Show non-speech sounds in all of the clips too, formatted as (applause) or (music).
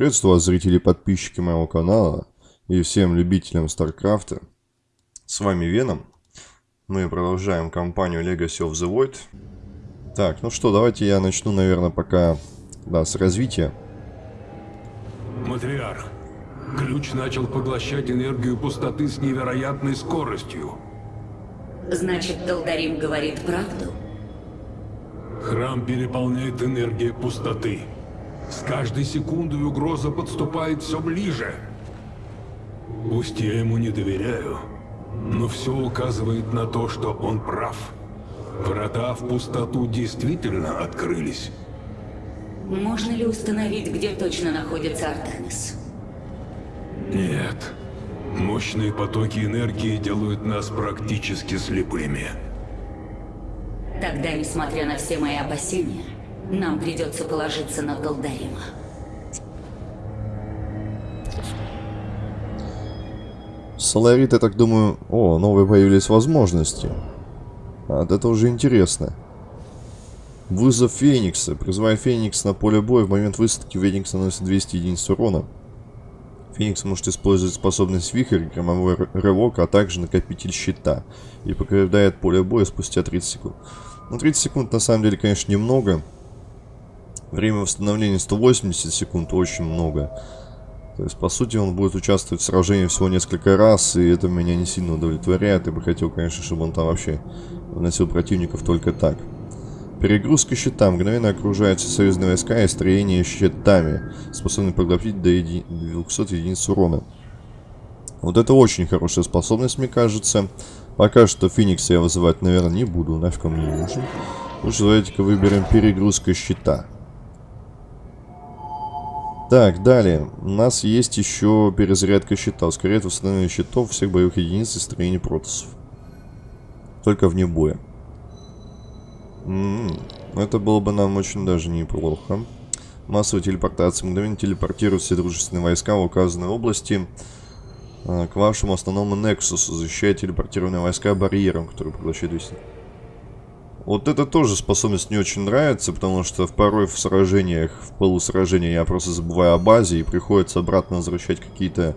Приветствую вас, зрители и подписчики моего канала и всем любителям Старкрафта. С вами Веном. Мы продолжаем кампанию Legacy of the Void. Так, ну что, давайте я начну, наверное, пока да, с развития. Матриарх, ключ начал поглощать энергию пустоты с невероятной скоростью. Значит, Долдарим говорит правду? Храм переполняет энергия пустоты. С каждой секундой угроза подступает все ближе. Пусть я ему не доверяю, но все указывает на то, что он прав. Врата в пустоту действительно открылись. Можно ли установить, где точно находится Артанис? Нет. Мощные потоки энергии делают нас практически слепыми. Тогда, несмотря на все мои опасения, нам придется положиться на Долдарима. Соларит, я так думаю... О, новые появились возможности. А, это уже интересно. Вызов Феникса. Призывая Феникс на поле боя, в момент высадки Феникс наносит 200 единиц урона. Феникс может использовать способность Вихрь, громовой рывок, а также накопитель щита. И покидает поле боя спустя 30 секунд. Ну, 30 секунд на самом деле, конечно, немного. Время восстановления 180 секунд, очень много. То есть, по сути, он будет участвовать в сражении всего несколько раз, и это меня не сильно удовлетворяет. Я бы хотел, конечно, чтобы он там вообще выносил противников только так. Перегрузка щита. Мгновенно окружаются союзные войска и строение щитами, способны поглотить до еди... 200 единиц урона. Вот это очень хорошая способность, мне кажется. Пока что Феникса я вызывать, наверное, не буду. Нафиг он мне нужен. Лучше давайте-ка выберем перегрузка щита. Так, далее. У нас есть еще перезарядка щита. Ускоряет восстановление щитов всех боевых единиц и строений протасов. Только вне боя. М -м -м. Это было бы нам очень даже неплохо. Массовая телепортация. Мгновенно телепортируют все дружественные войска в указанной области а, к вашему основному Нексусу, защищая телепортированные войска барьером, который поглощает весь... Вот это тоже способность не очень нравится, потому что порой в сражениях, в полусражении я просто забываю о базе и приходится обратно возвращать какие-то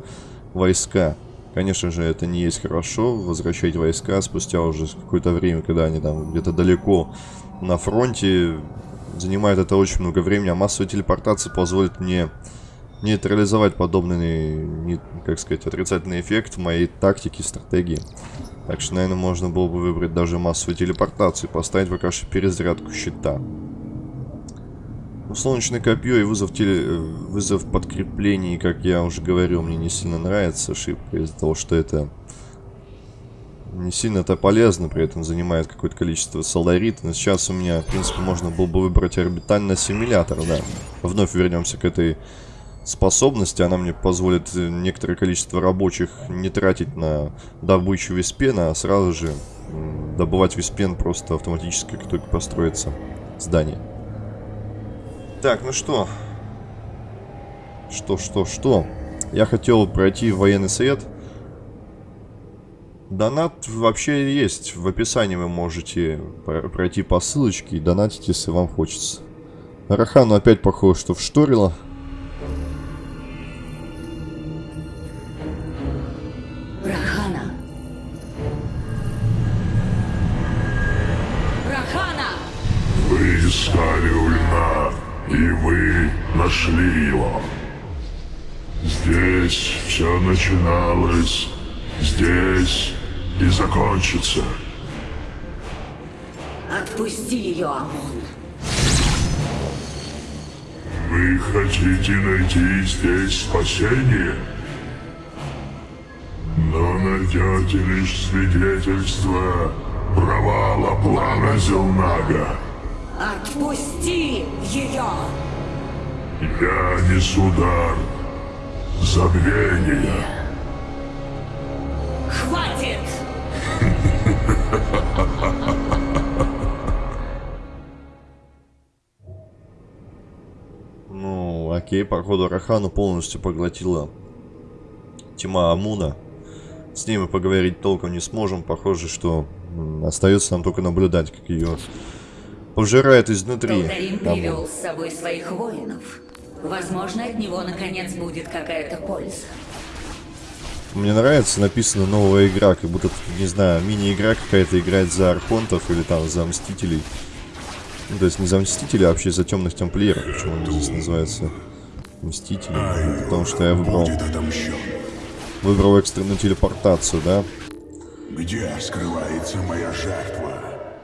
войска. Конечно же, это не есть хорошо, возвращать войска спустя уже какое-то время, когда они там где-то далеко на фронте. Занимает это очень много времени, а массовая телепортация позволит мне нейтрализовать подобный, как сказать, отрицательный эффект в моей тактике, стратегии. Так что, наверное, можно было бы выбрать даже массовую телепортацию и поставить пока что перезарядку щита. Ну, солнечное копье и вызов, теле... Э, вызов подкреплений, как я уже говорил, мне не сильно нравится ошибка из-за того, что это не сильно это полезно, при этом занимает какое-то количество соларита. Но сейчас у меня, в принципе, можно было бы выбрать орбитальный ассимилятор, да. Вновь вернемся к этой способности. Она мне позволит э, некоторое количество рабочих не тратить на добычу виспена, а сразу же добывать виспен просто автоматически, как только построится здание. Так, ну что? Что, что, что? Я хотел пройти военный совет. Донат вообще есть. В описании вы можете пройти по ссылочке и донатить, если вам хочется. Рахану опять похоже, что вшторило. Найти здесь спасение? Но найдете лишь свидетельство провала плана Зелнага. Отпусти ее! Я несу дар забвения. Хватит! (laughs) окей, походу Рахану полностью поглотила тьма Амуна. С ними поговорить толком не сможем. Похоже, что остается нам только наблюдать, как ее Пожирает изнутри. Привел с собой своих воинов. Возможно, от него наконец будет какая-то польза. Мне нравится, написано новая игра, как будто, не знаю, мини-игра какая-то играть за Архонтов или там за Мстителей. Ну, то есть не за Мстителей, а вообще за Темных Тамплиеров. Почему они здесь называются Мстители? Потому что я выбрал, выбрал экстренную телепортацию, да? Где скрывается моя жертва?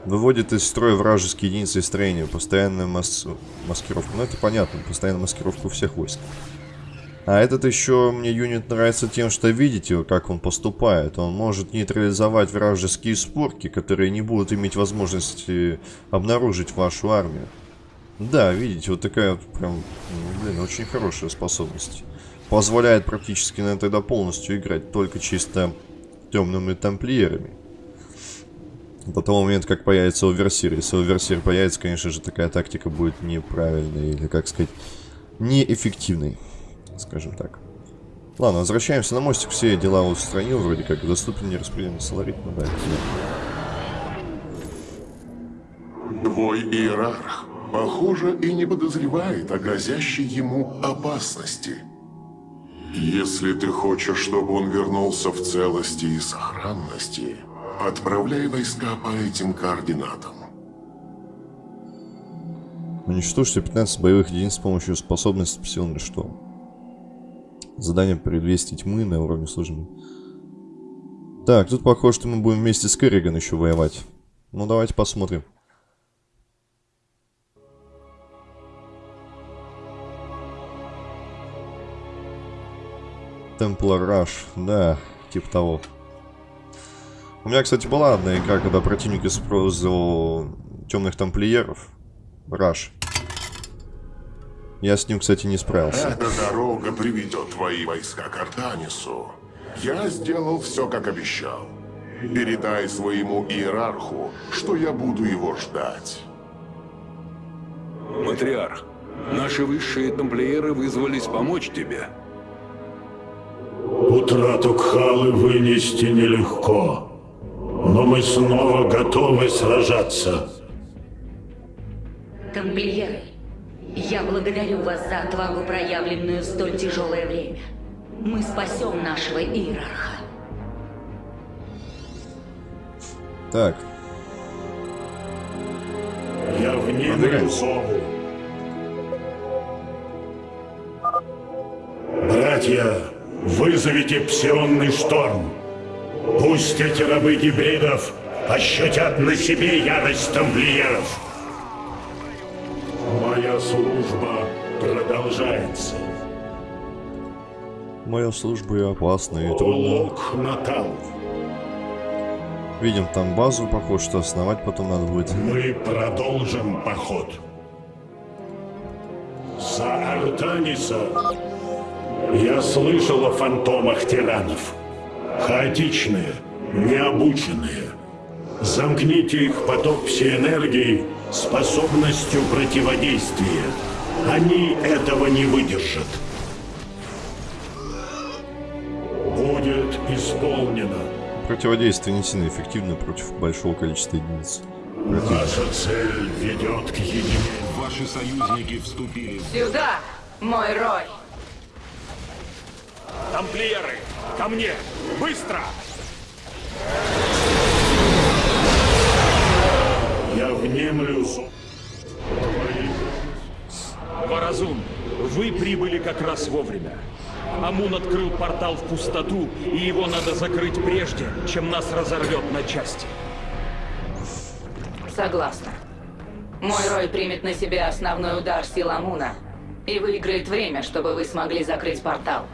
Выводит из строя вражеские единицы и строения. Постоянная мас... маскировка. Ну, это понятно. Постоянная маскировка у всех войск. А этот еще мне юнит нравится тем, что видите, как он поступает. Он может нейтрализовать вражеские спорки, которые не будут иметь возможности обнаружить вашу армию. Да, видите, вот такая вот прям, ну, блин, очень хорошая способность. Позволяет практически, наверное, тогда полностью играть только чисто темными тамплиерами. До того момента, как появится оверсир. Если оверсир появится, конечно же, такая тактика будет неправильной, или, как сказать, неэффективной, скажем так. Ладно, возвращаемся на мостик. Все дела устранил, вроде как. Доступен нераспределенный соларит. Ну да, Твой иерарх, похоже, и не подозревает о грозящей ему опасности. Если ты хочешь, чтобы он вернулся в целости и сохранности, отправляй войска по этим координатам. Уничтожьте 15 боевых единиц с помощью способности Псионный Шторм. Задание предвестия тьмы на уровне службы. Так, тут похоже, что мы будем вместе с Керриган еще воевать. Ну, давайте посмотрим. Темплар Раш, да, типа того. У меня, кстати, была одна игра, когда противник использовал темных тамплиеров. Раш. Я с ним, кстати, не справился. Эта дорога приведет твои войска к Артанису. Я сделал все, как обещал. Передай своему иерарху, что я буду его ждать. Матриарх, наши высшие тамплиеры вызвались помочь тебе. Утрату Кхалы вынести нелегко, но мы снова готовы сражаться. Тамплиеры, я благодарю вас за отвагу, проявленную в столь тяжелое время. Мы спасем нашего иерарха. Так, Я Продвигайся. зову. Братья, вызовите псионный шторм. Пусть эти рабы гибридов ощутят на себе ярость тамплиеров. Моя служба продолжается. моя служба и опасна, и трудна. Лок Натал. Видим там базу, похоже, что основать потом надо будет. Мы продолжим поход. За Артаниса я слышал о фантомах тиранов. Хаотичные, необученные. Замкните их поток псиэнергии способностью противодействия. Они этого не выдержат. Будет исполнено. Противодействие не сильно эффективно против большого количества единиц. Наша цель ведет к единению. Ваши союзники вступили в... Сюда, мой Рой! Тамплиеры! Ко мне! Быстро! Я внемлю. Варазун, вы прибыли как раз вовремя. Амун открыл портал в пустоту, и его надо закрыть прежде, чем нас разорвет на части. Согласна. Мой Рой примет на себя основной удар сил Амуна и выиграет время, чтобы вы смогли закрыть портал.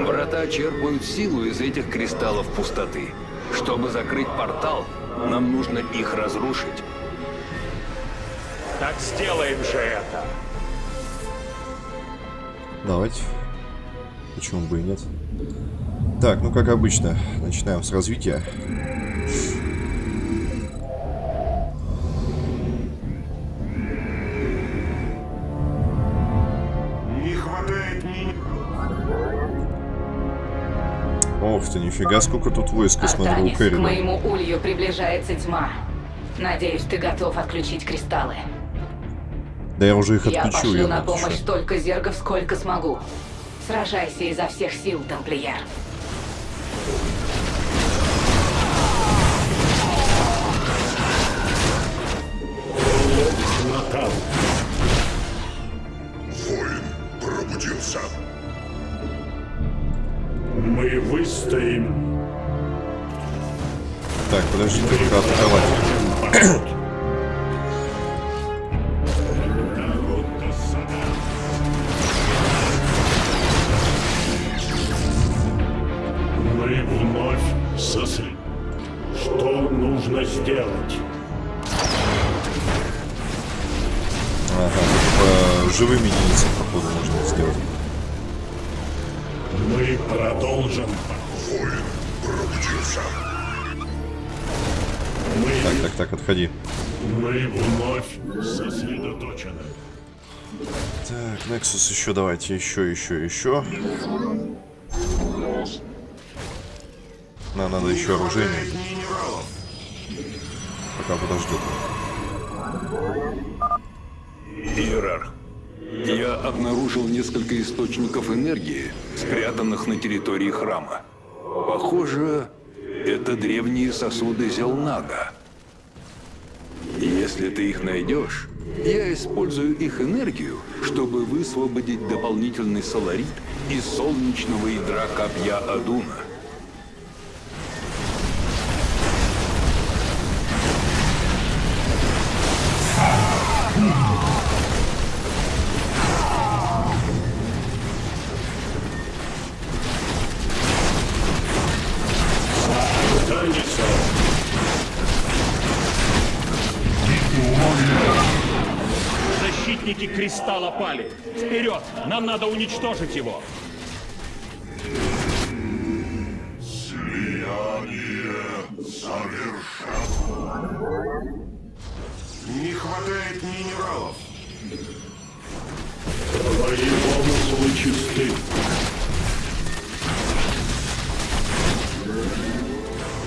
Врата черпают силу из этих кристаллов пустоты. Чтобы закрыть портал, нам нужно их разрушить. Так сделаем же это! Давайте. Почему бы и нет? Так, ну как обычно, начинаем с развития. Ох ты, нифига, сколько тут войска, смотрю, у Артанис, к моему улью приближается тьма. Надеюсь, ты готов отключить кристаллы. Да я уже их Я отключу, пошлю на ёбаный помощь столько зергов, сколько смогу. Сражайся изо всех сил, тамплиер. Выстоим. Так, подождите, пока атаковать. Вновь сосредоточены. Так, Nexus еще давайте, еще, еще, еще. Нам надо еще оружие. Пока подождет. Иерарх, я обнаружил несколько источников энергии, спрятанных на территории храма. Похоже, это древние сосуды Зелнага. Если ты их найдешь, я использую их энергию, чтобы высвободить дополнительный соларит из солнечного ядра копья Адуна. Вперед! Нам надо уничтожить его. Не хватает минералов. Твои помыслы чисты.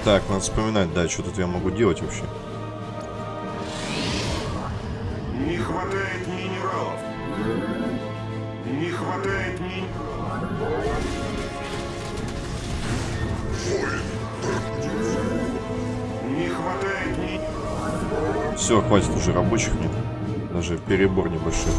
Так, надо вспоминать, да, что тут я могу делать вообще. Не хватает хватает пробудился. Не хватает минералов. Все, хватит уже рабочих мне. Даже перебор небольшой.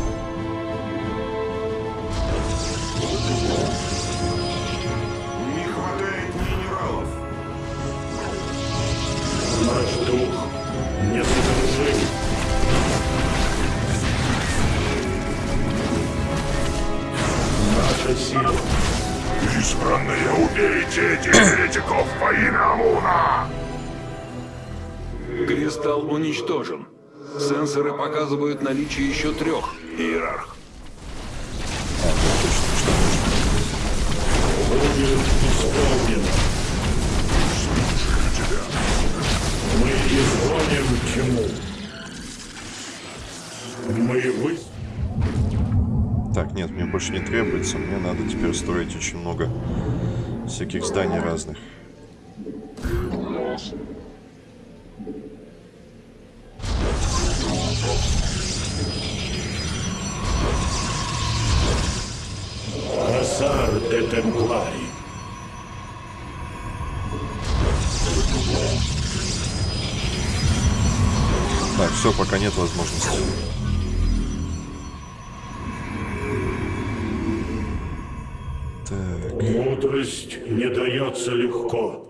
Этих еретиков во имя Амуна! Кристалл уничтожен. Сенсоры показывают наличие еще трех, Иерарх. Мы изгоним тьму. Мы вы... Так, нет, мне больше не требуется. Мне надо теперь строить очень много всяких зданий разных. Хасар де Темплари. Так, все, пока нет возможности. Дается легко.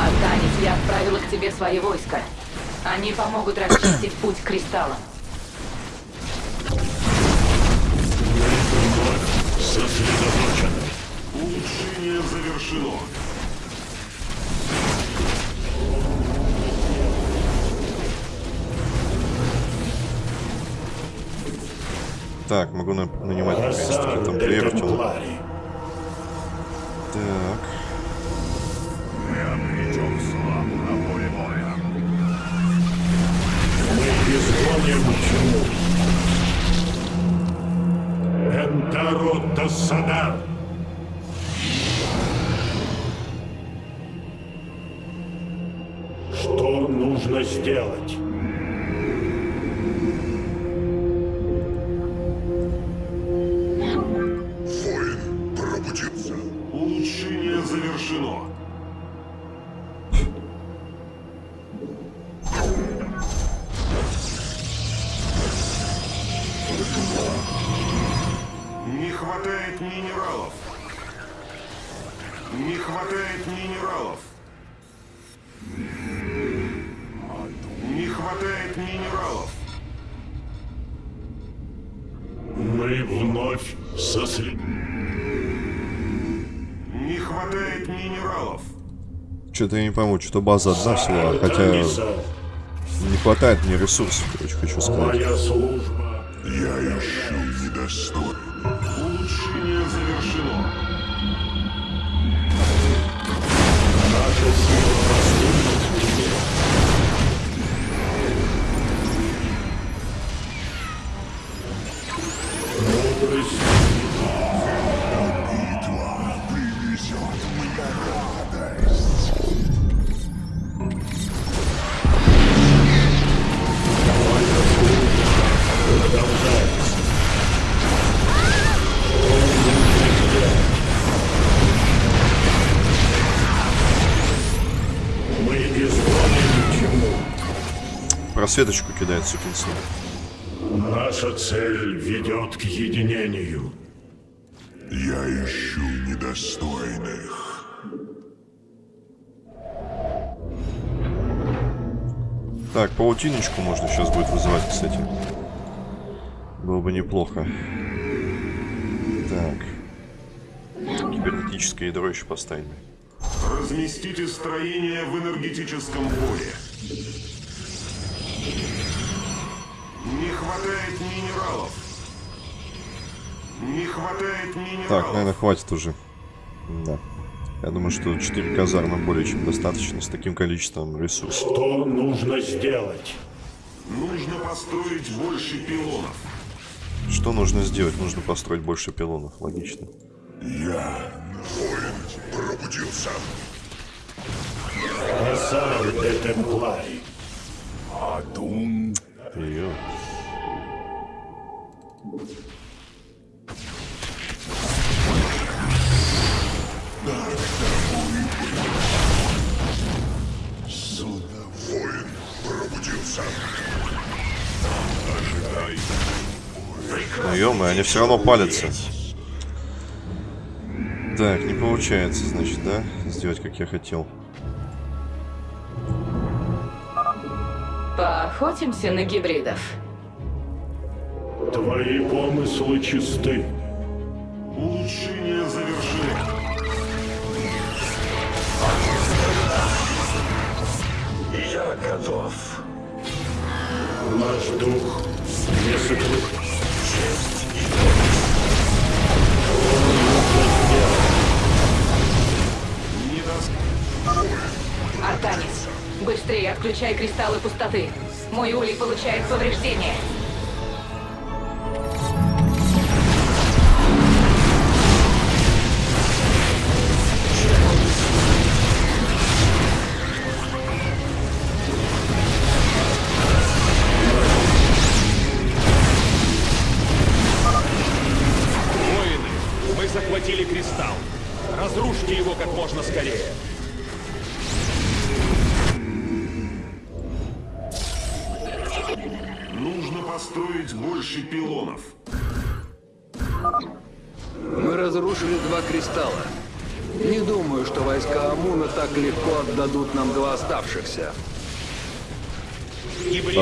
Артанис, я отправила к тебе свои войска. Они помогут расчистить путь к кристаллам. Сосредоточены. Улучшение завершено. Так, могу на- нанимать наконец-таки тела. Темплари. Так. Энтаро Тассадар. нужно сделать? Что-то я не пойму, что база одна всего, хотя не хватает мне ресурсов, короче, хочу сказать. моя служба. Я ищу недостойных. Улучшение завершено. Просветочку кидает, сукин сын. Наша цель ведет к единению. Я ищу недостойных. Так, паутиночку можно сейчас будет вызывать, кстати. Было бы неплохо. Так. Кибернетическое ядро еще поставим. Разместите строение в энергетическом поле. Не хватает минералов. Не хватает минералов. Так, наверное, хватит уже. Да. Я думаю, что 4 казармы более чем достаточно с таким количеством ресурсов. Что нужно сделать? Нужно построить больше пилонов. Что нужно сделать? Нужно построить больше пилонов. Логично. Я, воин, пробудился. Де Темплари. Адум. Её. Суда, воин, пробудился. Ну ё они все равно палятся. Так, не получается, значит, да? Сделать, как я хотел. Поохотимся на гибридов. Твои помыслы чисты. Улучшение завершено. Я готов. Наш дух не сокрыт. Быстрее отключай кристаллы пустоты. Мой улей получает повреждения.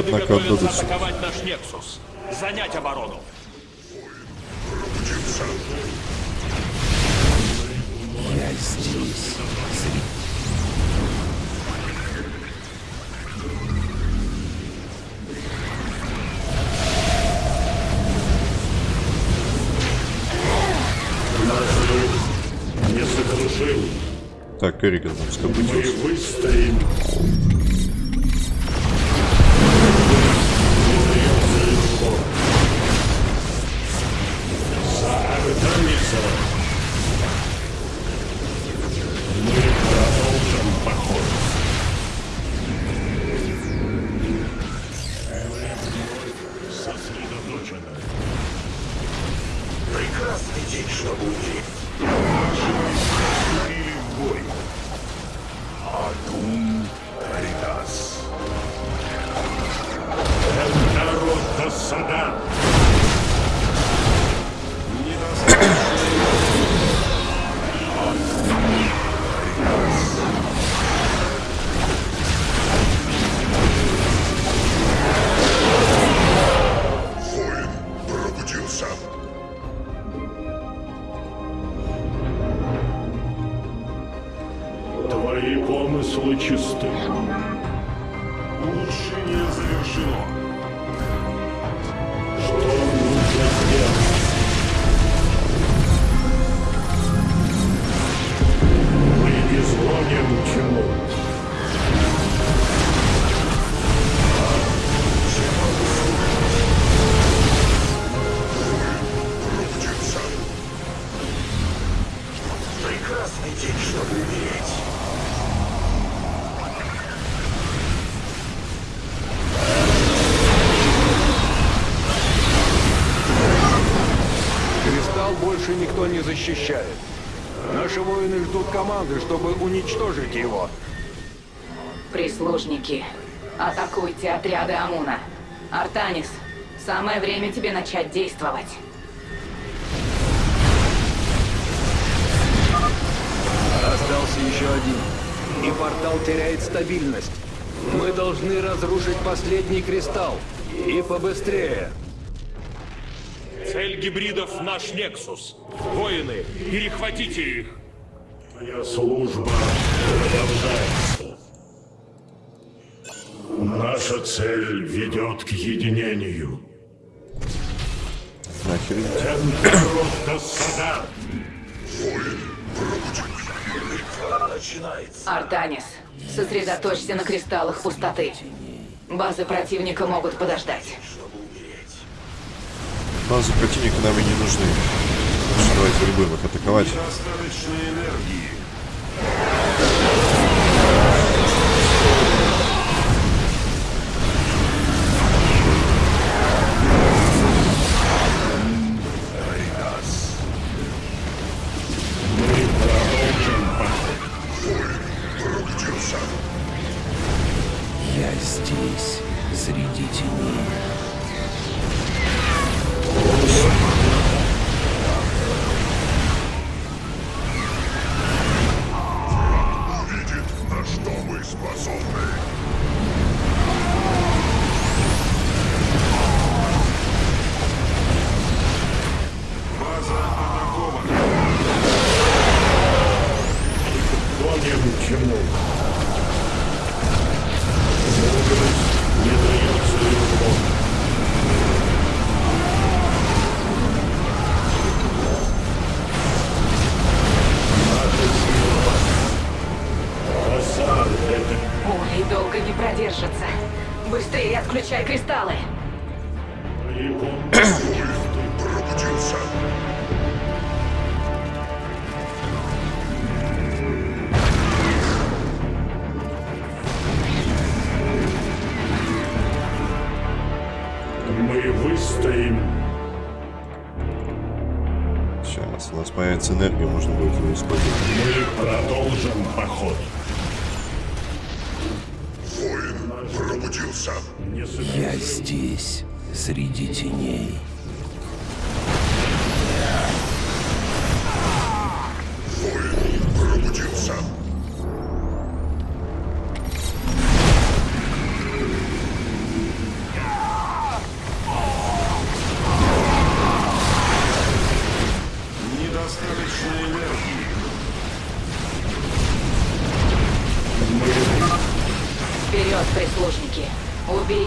Однако атаковать наш Нексус. Занять оборону. Не сокрушил. Так, Керриган там Мы выстоим. Твои помыслы чисты. Улучшение завершено. Что нужно сделать? Мы изгоним тьму. Прекрасный день, чтобы умереть. Больше никто не защищает. Наши воины ждут команды, чтобы уничтожить его. Прислужники, атакуйте отряды Амуна. Артанис, самое время тебе начать действовать. Остался еще один. И портал теряет стабильность. Мы должны разрушить последний кристалл. И побыстрее. Цель гибридов — наш Нексус. Воины, перехватите их. Твоя служба продолжается. Наша цель ведет к единению. Начинается. Артанис, сосредоточься на кристаллах пустоты. Базы противника могут подождать. Базы противника нам и не нужны. Давайте попробуем их атаковать.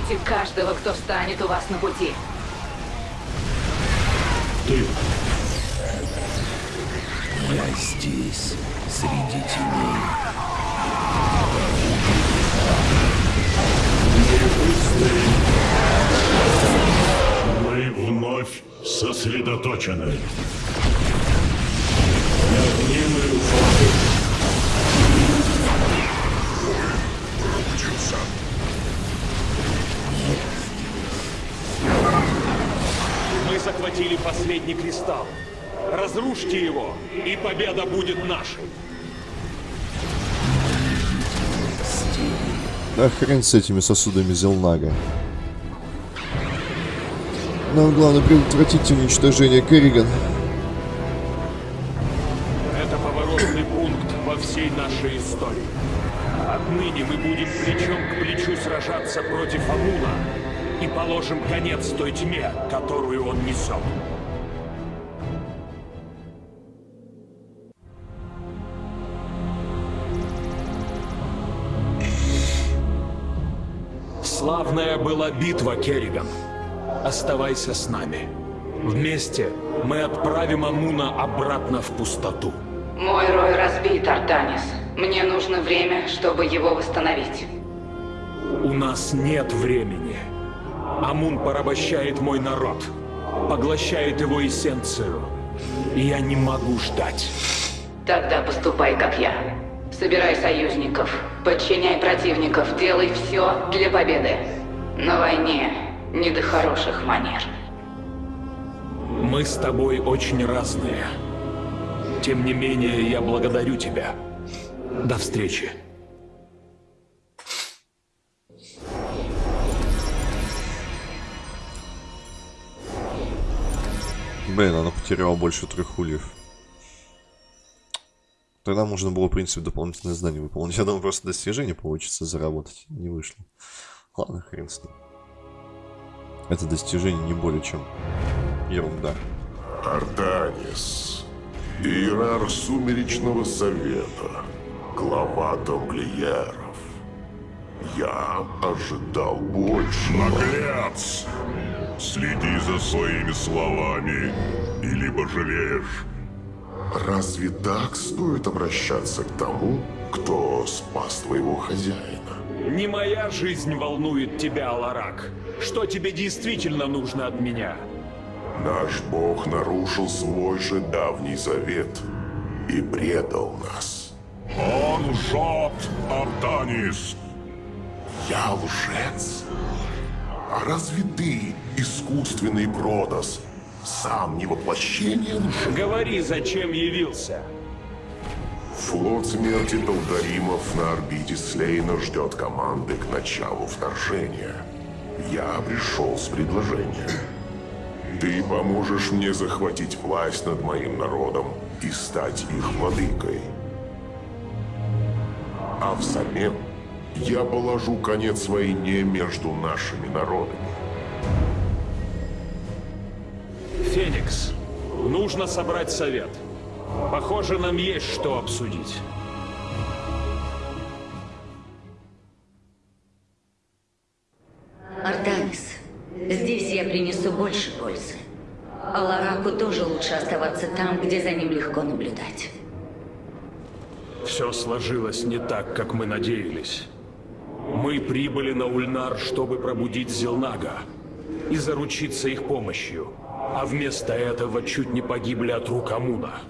Убейте каждого, кто встанет у вас на пути. Ты Я здесь, среди теней. Мы вновь сосредоточены. Пробудился. Мы захватили последний кристалл. Разрушьте его, и победа будет нашей. Да хрен с этими сосудами Зелнага. Нам главное предотвратить уничтожение Керриган. Положим конец той тьме, которую он несет. Славная была битва, Керриган. Оставайся с нами. Вместе мы отправим Амуна обратно в пустоту. Мой рой разбит, Артанис. Мне нужно время, чтобы его восстановить. У нас нет времени. Амун порабощает мой народ, поглощает его эссенцию. И я не могу ждать. Тогда поступай, как я. Собирай союзников, подчиняй противников, делай все для победы. На войне не до хороших манер. Мы с тобой очень разные. Тем не менее, я благодарю тебя. До встречи. Блин, она потеряла больше трех ульев. Тогда можно было, в принципе, дополнительное задание выполнить. (laughs) Я думаю, просто достижение получится заработать. Не вышло. Ладно, хрен с ним. Это достижение не более чем ерунда. Артанис, иерарх Сумеречного Совета, глава тамплиеров. Я ожидал больше. Наглец! Следи за своими словами, и либо жалеешь. Разве так стоит обращаться к тому, кто спас твоего хозяина? Не моя жизнь волнует тебя, Аларак. Что тебе действительно нужно от меня? Наш бог нарушил свой же давний завет и предал нас. Он лжет, Артанис! Я лжец? А разве ты, искусственный Бродос, сам не воплощение лжи? Говори, зачем явился. Флот смерти Талдаримов на орбите Слейна ждет команды к началу вторжения. Я пришел с предложением. Ты поможешь мне захватить власть над моим народом и стать их владыкой. А взамен я положу конец войне между нашими народами. Феникс, нужно собрать совет. Похоже, нам есть что обсудить. Артанис, здесь я принесу больше пользы. А Лараку тоже лучше оставаться там, где за ним легко наблюдать. Все сложилось не так, как мы надеялись. Мы прибыли на Ульнар, чтобы пробудить Зелнага и заручиться их помощью, а вместо этого чуть не погибли от рук Амуна.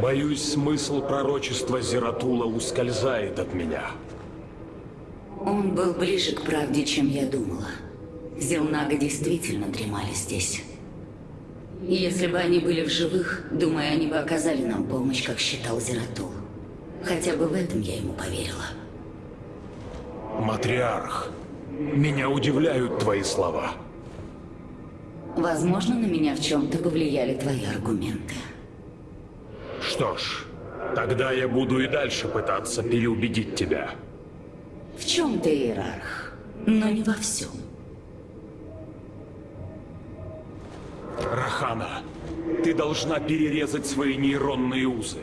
Боюсь, смысл пророчества Зератула ускользает от меня. Он был ближе к правде, чем я думала. Зелнага действительно дремали здесь. Если бы они были в живых, думаю, они бы оказали нам помощь, как считал Зератул. Хотя бы в этом я ему поверила. Матриарх, меня удивляют твои слова. Возможно, на меня в чем-то повлияли твои аргументы. Что ж, тогда я буду и дальше пытаться переубедить тебя. В чем ты иерарх, но не во всем. Рахана, ты должна перерезать свои нейронные узы.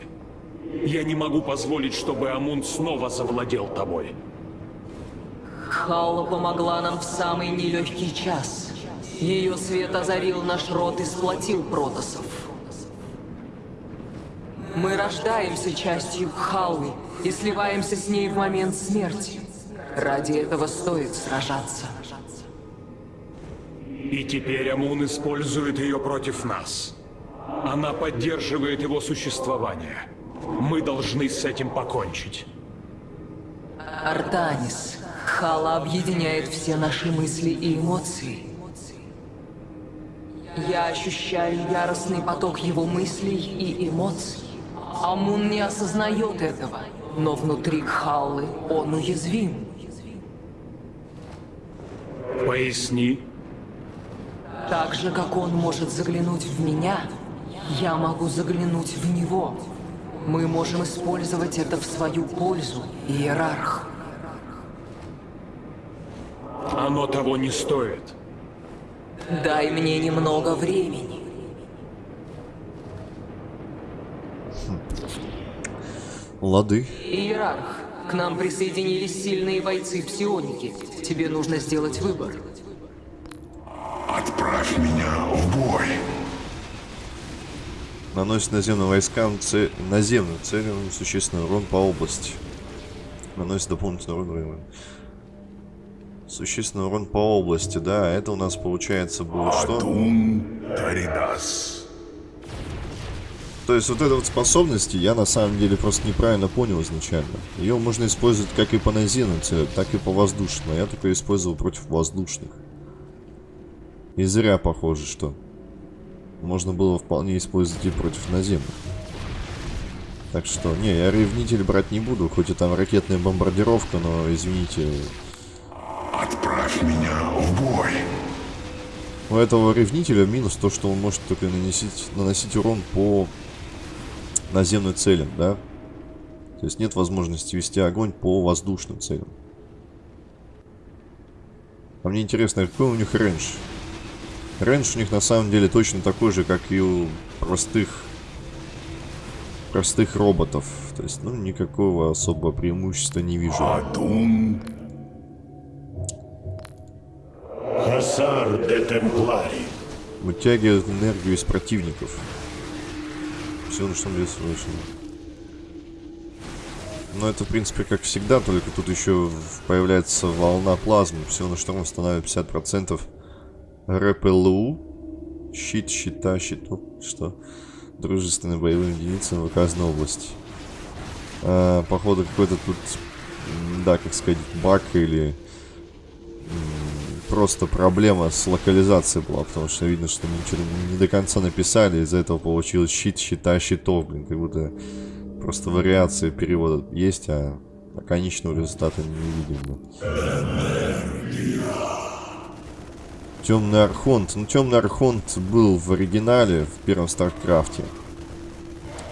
Я не могу позволить, чтобы Амун снова завладел тобой. Халла помогла нам в самый нелегкий час. Ее свет озарил наш род и сплотил протосов. Мы рождаемся частью Халлы и сливаемся с ней в момент смерти. Ради этого стоит сражаться. И теперь Амун использует ее против нас. Она поддерживает его существование. Мы должны с этим покончить. Артанис, Хала объединяет все наши мысли и эмоции. Я ощущаю яростный поток его мыслей и эмоций. Амун не осознает этого, но внутри Кхаллы он уязвим. Поясни. Так же, как он может заглянуть в меня, я могу заглянуть в него. Мы можем использовать это в свою пользу, Иерарх. Оно того не стоит. Дай мне немного времени. Лады. Иерарх, к нам присоединились сильные бойцы-псионики. Тебе нужно сделать выбор. Отправь меня в бой. Наносит наземным войскам цель, наземным целям существенный урон по области. Наносит дополнительный урон времени. Существенный урон по области, да. Это у нас получается будет что? Таридас. То есть вот эта вот способность я на самом деле просто неправильно понял изначально. Ее можно использовать как и по наземным так и по воздушным. А я только использовал против воздушных. И зря похоже, что можно было вполне использовать и против наземных. Так что, не, я ревнитель брать не буду, хоть и там ракетная бомбардировка, но, извините... Отправь меня в бой. У этого ревнителя минус то, что он может только наносить, наносить урон по наземным целям, да? То есть нет возможности вести огонь по воздушным целям. А мне интересно, какой у них рейндж? Рейндж у них на самом деле точно такой же, как и у простых простых роботов. То есть, ну, никакого особого преимущества не вижу. Хасар де Темплари. Вытягивает энергию из противников. Все, на что мне слышно. Но это, в принципе, как всегда, только тут еще появляется волна плазмы. Все на шторм становится 50%. РПЛУ. Щит, щита, щиту. Что? Дружественные боевые единицы в указанной области. А, походу, какой-то тут, да, как сказать, баг или просто проблема с локализацией была, потому что видно, что ничего не до конца написали, из-за этого получилось щит, щита, щитов, блин, как будто просто вариации перевода есть, а конечного результата не видим. Темный Архонт. Ну, Темный Архонт был в оригинале, в первом StarCraft е.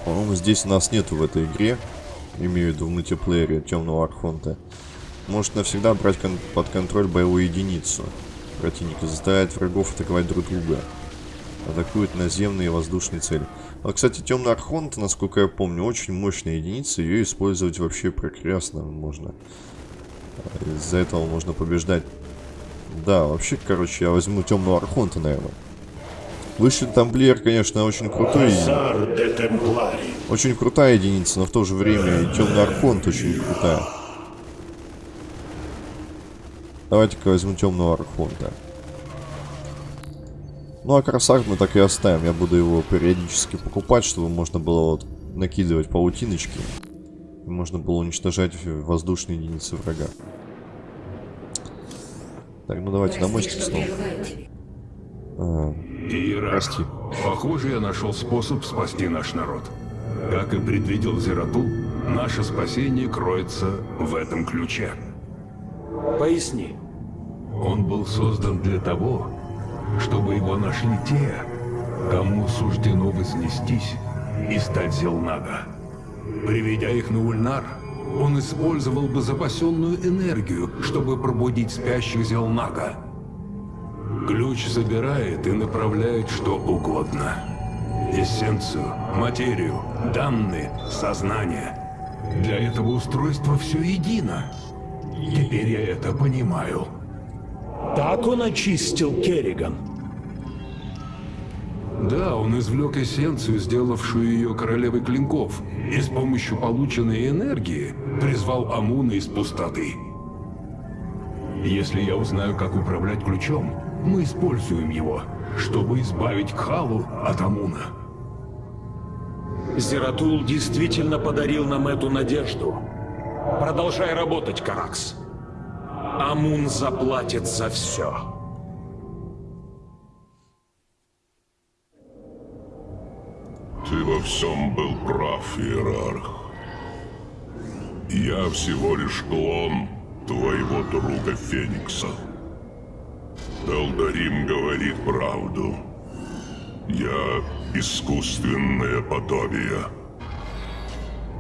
По-моему, здесь у нас нету в этой игре, имею в виду в мультиплеере Темного Архонта может навсегда брать кон под контроль боевую единицу. Противника заставляет врагов атаковать друг друга. Атакует наземные и воздушные цели. А, кстати, темный архонт, насколько я помню, очень мощная единица. Ее использовать вообще прекрасно можно. Из-за этого можно побеждать. Да, вообще, короче, я возьму темного архонта, наверное. Высший тамплиер, конечно, очень крутой. Очень крутая единица, но в то же время и темный архонт очень крутая. Давайте-ка возьму темного архонта. Ну а красак мы так и оставим. Я буду его периодически покупать, чтобы можно было вот накидывать паутиночки. И можно было уничтожать воздушные единицы врага. Так, ну давайте на мостик снова. А, прости. Похоже, я нашел способ спасти наш народ. Как и предвидел Зератул, наше спасение кроется в этом ключе. Поясни. Он был создан для того, чтобы его нашли те, кому суждено вознестись и стать Зелнага. Приведя их на Ульнар, он использовал бы запасенную энергию, чтобы пробудить спящих Зелнага. Ключ забирает и направляет что угодно. Эссенцию, материю, данные, сознание. Для этого устройства все едино. Теперь я это понимаю. Так он очистил Керриган. Да, он извлек эссенцию, сделавшую ее королевой клинков, и с помощью полученной энергии призвал Амуна из пустоты. Если я узнаю, как управлять ключом, мы используем его, чтобы избавить Кхалу от Амуна. Зератул действительно подарил нам эту надежду. Продолжай работать, Каракс. Амун заплатит за все. Ты во всем был прав, Иерарх. Я всего лишь клон твоего друга Феникса. Элдарим говорит правду. Я искусственное подобие.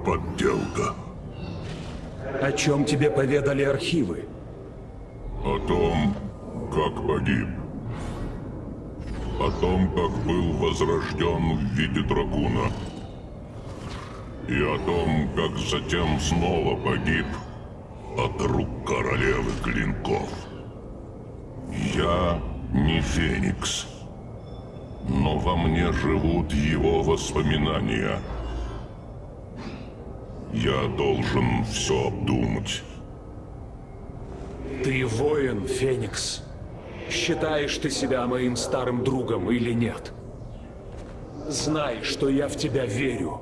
Подделка. О чем тебе поведали архивы? О том, как погиб. О том, как был возрожден в виде дракуна. И о том, как затем снова погиб от рук королевы клинков. Я не Феникс. Но во мне живут его воспоминания. Я должен все обдумать. Ты воин, Феникс. Считаешь ты себя моим старым другом или нет? Знай, что я в тебя верю.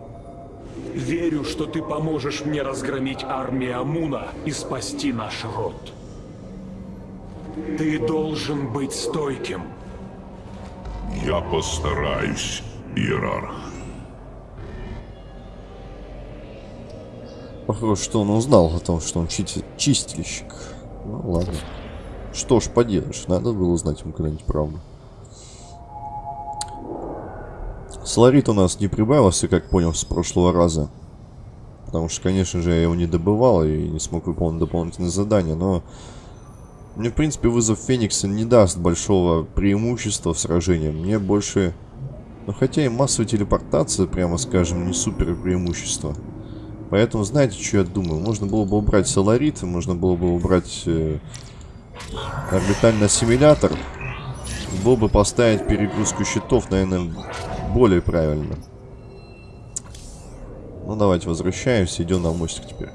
Верю, что ты поможешь мне разгромить армию Амуна и спасти наш род. Ты должен быть стойким. Я постараюсь, Иерарх. Похоже, что он узнал о том, что он чити- чистильщик. Ну ладно. Что ж поделаешь, надо было узнать ему когда-нибудь правду. Соларит у нас не прибавился, как понял, с прошлого раза. Потому что, конечно же, я его не добывал и не смог выполнить дополнительные задания, но... Мне, в принципе, вызов Феникса не даст большого преимущества в сражении. Мне больше... Ну, хотя и массовая телепортация, прямо скажем, не супер преимущество. Поэтому, знаете, что я думаю? Можно было бы убрать Соларит, можно было бы убрать э, орбитальный ассимилятор. Было бы поставить перегрузку щитов, наверное, более правильно. Ну, давайте возвращаемся, идем на мостик теперь.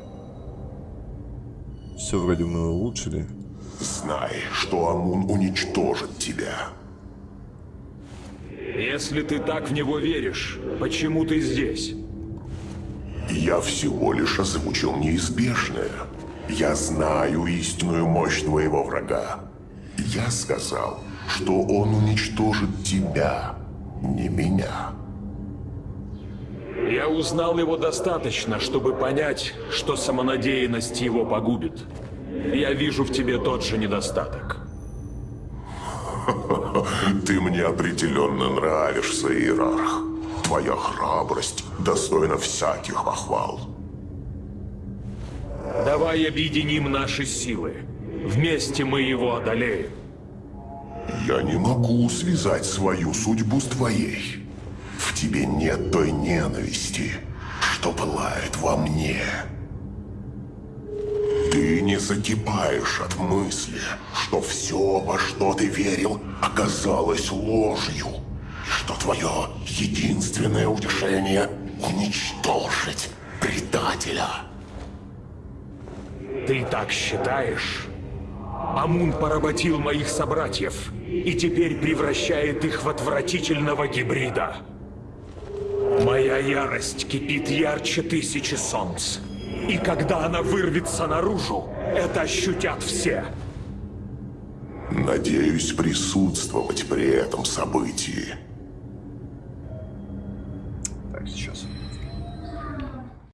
Все вроде мы улучшили. Знай, что Амун уничтожит тебя. Если ты так в него веришь, почему ты здесь? Я всего лишь озвучил неизбежное. Я знаю истинную мощь твоего врага. Я сказал, что он уничтожит тебя, не меня. Я узнал его достаточно, чтобы понять, что самонадеянность его погубит. Я вижу в тебе тот же недостаток. (laughs) Ты мне определенно нравишься, Иерарх. Твоя храбрость достойна всяких похвал. Давай объединим наши силы. Вместе мы его одолеем. Я не могу связать свою судьбу с твоей. В тебе нет той ненависти, что пылает во мне. Ты не закипаешь от мысли, что все, во что ты верил, оказалось ложью, что твое единственное утешение — уничтожить предателя. Ты так считаешь? Амун поработил моих собратьев и теперь превращает их в отвратительного гибрида. Моя ярость кипит ярче тысячи солнц. И когда она вырвется наружу, это ощутят все. Надеюсь присутствовать при этом событии сейчас.